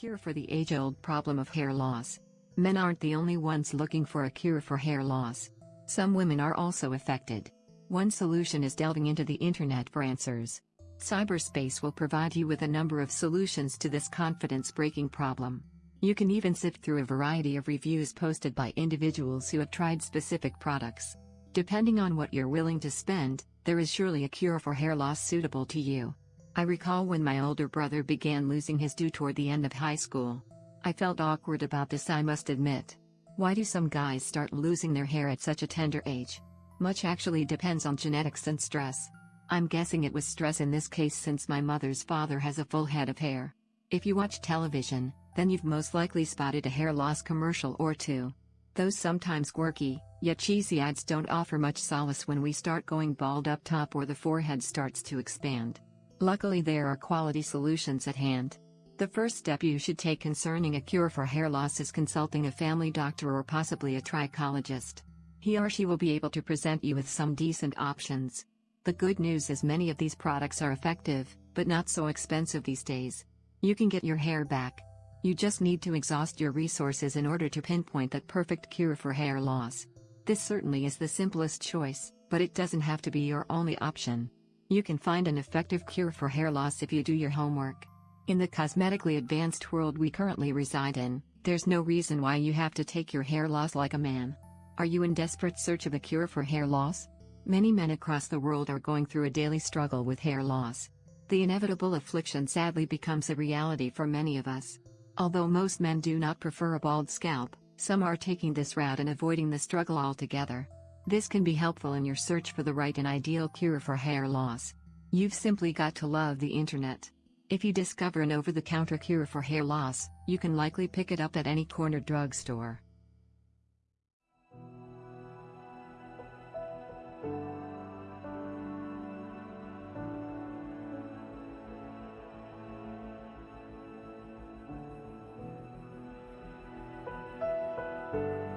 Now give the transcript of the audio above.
Cure for the age-old problem of hair loss. Men aren't the only ones looking for a cure for hair loss. Some women are also affected. One solution is delving into the internet for answers. Cyberspace will provide you with a number of solutions to this confidence-breaking problem. You can even sift through a variety of reviews posted by individuals who have tried specific products. Depending on what you're willing to spend, there is surely a cure for hair loss suitable to you. I recall when my older brother began losing his do toward the end of high school. I felt awkward about this I must admit. Why do some guys start losing their hair at such a tender age? Much actually depends on genetics and stress. I'm guessing it was stress in this case since my mother's father has a full head of hair. If you watch television, then you've most likely spotted a hair loss commercial or two. Those sometimes quirky, yet cheesy ads don't offer much solace when we start going bald up top or the forehead starts to expand. Luckily there are quality solutions at hand. The first step you should take concerning a cure for hair loss is consulting a family doctor or possibly a trichologist. He or she will be able to present you with some decent options. The good news is many of these products are effective, but not so expensive these days. You can get your hair back. You just need to exhaust your resources in order to pinpoint that perfect cure for hair loss. This certainly is the simplest choice, but it doesn't have to be your only option. You can find an effective cure for hair loss if you do your homework. In the cosmetically advanced world we currently reside in, there's no reason why you have to take your hair loss like a man. Are you in desperate search of a cure for hair loss? Many men across the world are going through a daily struggle with hair loss. The inevitable affliction sadly becomes a reality for many of us. Although most men do not prefer a bald scalp, some are taking this route and avoiding the struggle altogether. This can be helpful in your search for the right and ideal cure for hair loss. You've simply got to love the internet. If you discover an over-the-counter cure for hair loss, you can likely pick it up at any corner drugstore. Thank